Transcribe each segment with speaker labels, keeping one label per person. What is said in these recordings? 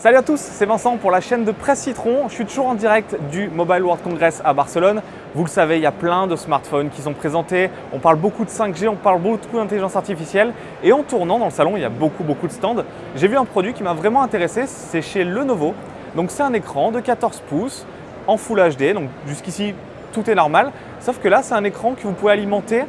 Speaker 1: Salut à tous, c'est Vincent pour la chaîne de Presse Citron. Je suis toujours en direct du Mobile World Congress à Barcelone. Vous le savez, il y a plein de smartphones qui sont présentés. On parle beaucoup de 5G, on parle beaucoup d'intelligence artificielle. Et en tournant dans le salon, il y a beaucoup, beaucoup de stands. J'ai vu un produit qui m'a vraiment intéressé, c'est chez Lenovo. Donc c'est un écran de 14 pouces en Full HD. Donc jusqu'ici, tout est normal. Sauf que là, c'est un écran que vous pouvez alimenter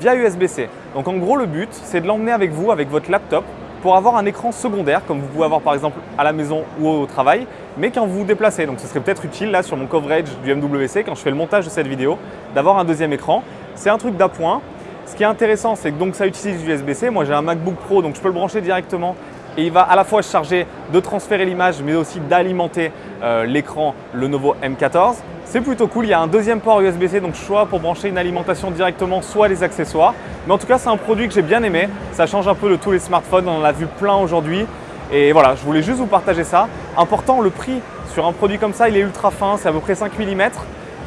Speaker 1: via USB-C. Donc en gros, le but, c'est de l'emmener avec vous, avec votre laptop, pour avoir un écran secondaire, comme vous pouvez avoir par exemple à la maison ou au travail, mais quand vous vous déplacez. Donc ce serait peut-être utile là sur mon coverage du MWC, quand je fais le montage de cette vidéo, d'avoir un deuxième écran. C'est un truc d'appoint. Ce qui est intéressant, c'est que donc ça utilise l'USB-C. Moi j'ai un MacBook Pro, donc je peux le brancher directement et il va à la fois se charger de transférer l'image, mais aussi d'alimenter euh, l'écran Lenovo M14. C'est plutôt cool, il y a un deuxième port USB-C, donc choix pour brancher une alimentation directement, soit les accessoires. Mais en tout cas, c'est un produit que j'ai bien aimé. Ça change un peu de tous les smartphones, on en a vu plein aujourd'hui. Et voilà, je voulais juste vous partager ça. Important, le prix sur un produit comme ça, il est ultra fin, c'est à peu près 5 mm.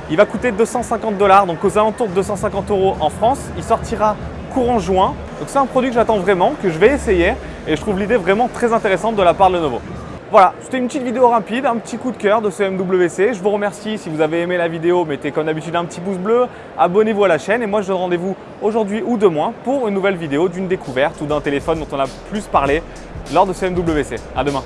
Speaker 1: Il va coûter 250 dollars, donc aux alentours de 250 euros en France. Il sortira courant juin. Donc c'est un produit que j'attends vraiment, que je vais essayer et je trouve l'idée vraiment très intéressante de la part de Lenovo. Voilà, c'était une petite vidéo rapide, un petit coup de cœur de ce. Je vous remercie si vous avez aimé la vidéo, mettez comme d'habitude un petit pouce bleu, abonnez-vous à la chaîne et moi je donne rendez-vous aujourd'hui ou demain pour une nouvelle vidéo d'une découverte ou d'un téléphone dont on a plus parlé lors de ce MWC. À demain